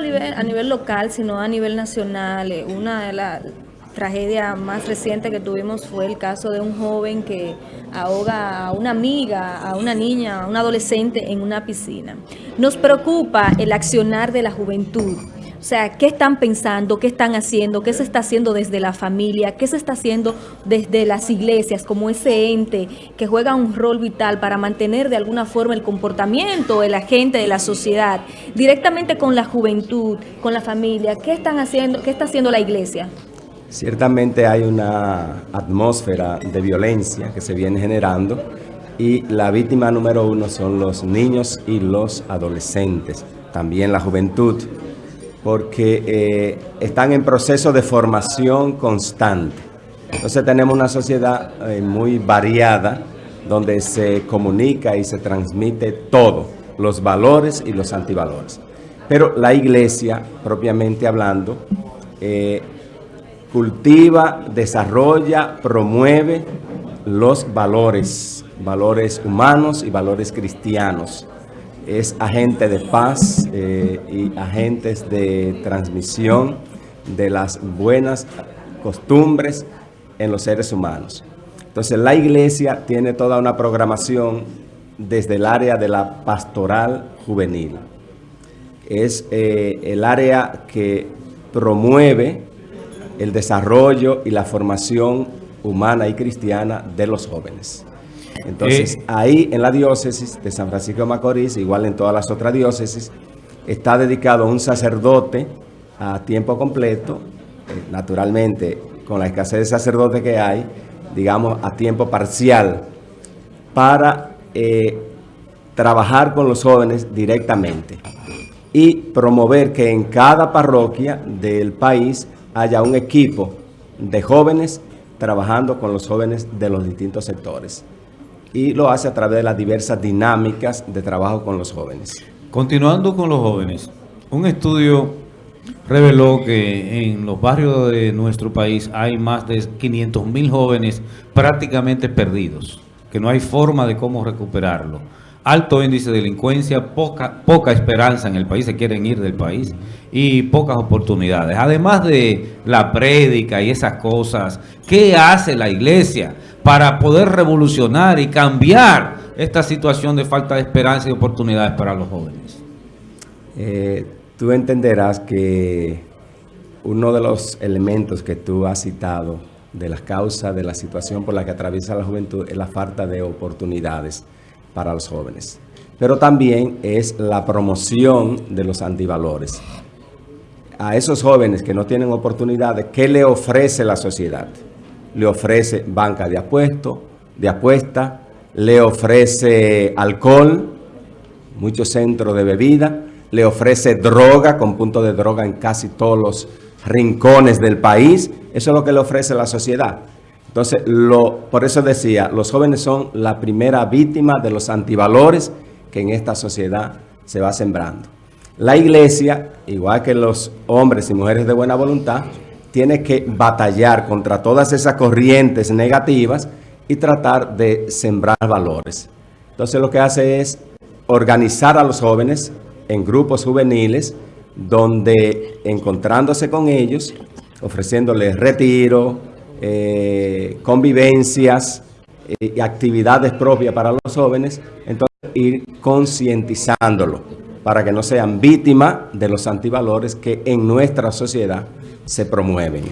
a nivel, a nivel local, sino a nivel nacional. Eh, una de las tragedias más recientes que tuvimos fue el caso de un joven que ahoga a una amiga, a una niña, a un adolescente en una piscina. Nos preocupa el accionar de la juventud. O sea, ¿qué están pensando? ¿Qué están haciendo? ¿Qué se está haciendo desde la familia? ¿Qué se está haciendo desde las iglesias como ese ente que juega un rol vital para mantener de alguna forma el comportamiento de la gente de la sociedad? Directamente con la juventud, con la familia. ¿Qué están haciendo? ¿Qué está haciendo la iglesia? Ciertamente hay una atmósfera de violencia que se viene generando y la víctima número uno son los niños y los adolescentes, también la juventud porque eh, están en proceso de formación constante. Entonces tenemos una sociedad eh, muy variada donde se comunica y se transmite todo, los valores y los antivalores. Pero la iglesia, propiamente hablando, eh, cultiva, desarrolla, promueve los valores, valores humanos y valores cristianos es agente de paz eh, y agentes de transmisión de las buenas costumbres en los seres humanos. Entonces la iglesia tiene toda una programación desde el área de la pastoral juvenil. Es eh, el área que promueve el desarrollo y la formación humana y cristiana de los jóvenes. Entonces, eh, ahí en la diócesis de San Francisco de Macorís, igual en todas las otras diócesis, está dedicado un sacerdote a tiempo completo, eh, naturalmente con la escasez de sacerdotes que hay, digamos a tiempo parcial, para eh, trabajar con los jóvenes directamente y promover que en cada parroquia del país haya un equipo de jóvenes trabajando con los jóvenes de los distintos sectores y lo hace a través de las diversas dinámicas de trabajo con los jóvenes. Continuando con los jóvenes, un estudio reveló que en los barrios de nuestro país hay más de 500 mil jóvenes prácticamente perdidos, que no hay forma de cómo recuperarlo. Alto índice de delincuencia, poca, poca esperanza en el país, se quieren ir del país y pocas oportunidades. Además de la prédica y esas cosas, ¿qué hace la iglesia para poder revolucionar y cambiar esta situación de falta de esperanza y oportunidades para los jóvenes? Eh, tú entenderás que uno de los elementos que tú has citado de las causas de la situación por la que atraviesa la juventud es la falta de oportunidades para los jóvenes. Pero también es la promoción de los antivalores a esos jóvenes que no tienen oportunidades, ¿qué le ofrece la sociedad? Le ofrece banca de apuesto, de apuesta, le ofrece alcohol, muchos centros de bebida, le ofrece droga, con punto de droga en casi todos los rincones del país. Eso es lo que le ofrece la sociedad. Entonces, por eso decía, los jóvenes son la primera víctima de los antivalores que en esta sociedad se va sembrando. La iglesia, igual que los hombres y mujeres de buena voluntad, tiene que batallar contra todas esas corrientes negativas y tratar de sembrar valores. Entonces lo que hace es organizar a los jóvenes en grupos juveniles donde encontrándose con ellos, ofreciéndoles retiro, eh, convivencias eh, y actividades propias para los jóvenes, entonces ir concientizándolo para que no sean víctimas de los antivalores que en nuestra sociedad se promueven.